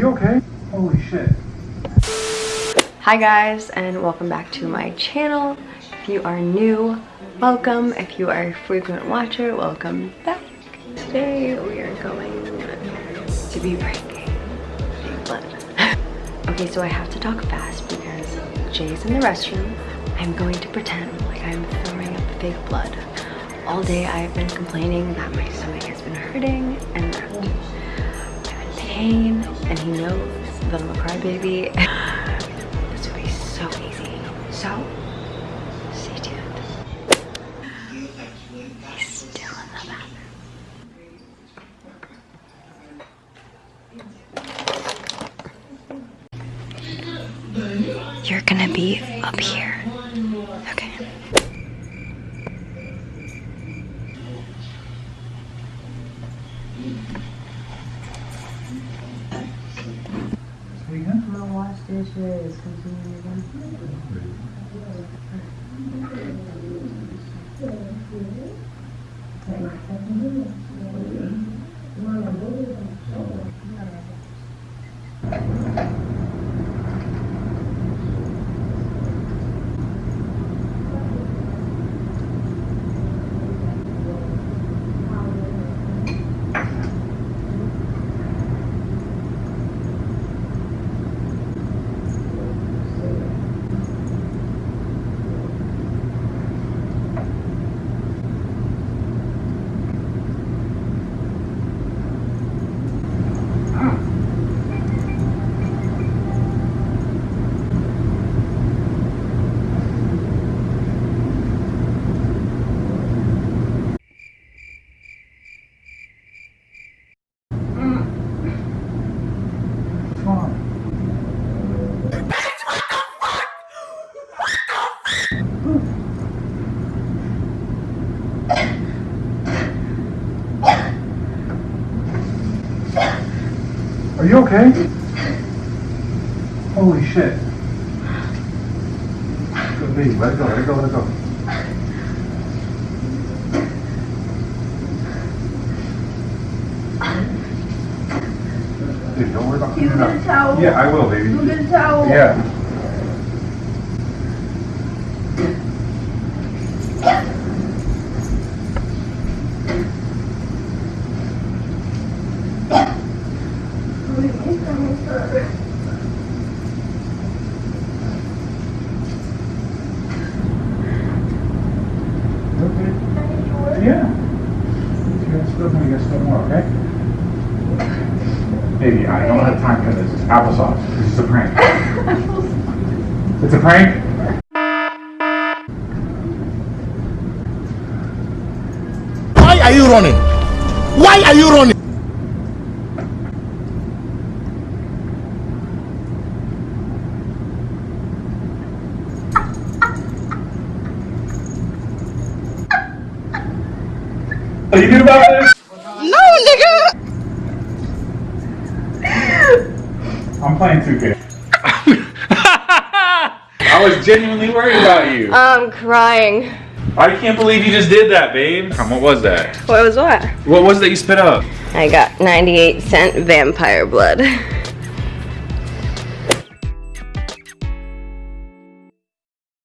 you okay? Holy shit. Hi guys and welcome back to my channel. If you are new, welcome. If you are a frequent watcher, welcome back. Today we are going to be breaking okay, so I have to talk fast because Jay's in the restroom. I'm going to pretend like I'm throwing up fake blood. All day I've been complaining that my stomach has been hurting and that I'm in pain he knows that I'm a crybaby. this would be so easy. So, stay tuned. He's still in the bathroom. You're gonna be up here. Okay. Speaking? 예수의 성신이니라. Are you okay? Holy shit. Good baby, let it go, let it go, let it go. Dude, don't worry about You cleaning up. towel? Yeah, I will, baby. You get a towel? Yeah. Okay? Yeah. You guys still gonna get some more, okay? Baby, I don't have time for this. Applesauce. This is a prank. It's a prank? Why are you running? Why are you running? Are you good about this? No, nigga. I'm playing 2K. I was genuinely worried about you. I'm crying. I can't believe you just did that, babe. What was that? What was what? What was that you spit up? I got 98 cent vampire blood.